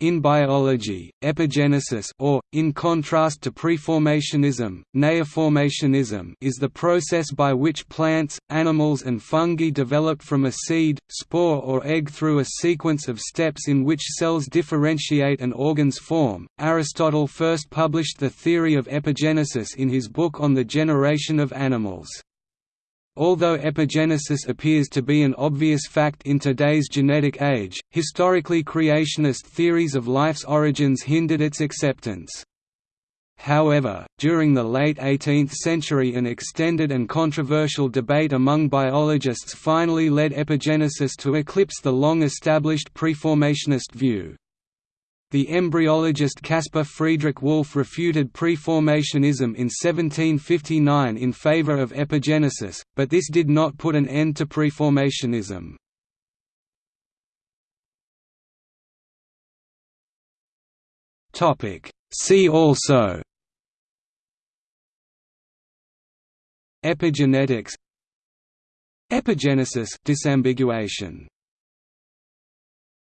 In biology, epigenesis or, in contrast to preformationism, neoformationism is the process by which plants, animals and fungi develop from a seed, spore or egg through a sequence of steps in which cells differentiate and organs form. Aristotle first published the theory of epigenesis in his book on the generation of animals. Although epigenesis appears to be an obvious fact in today's genetic age, historically creationist theories of life's origins hindered its acceptance. However, during the late 18th century an extended and controversial debate among biologists finally led epigenesis to eclipse the long-established preformationist view. The embryologist Caspar Friedrich Wolff refuted preformationism in 1759 in favor of epigenesis, but this did not put an end to preformationism. See also Epigenetics Epigenesis disambiguation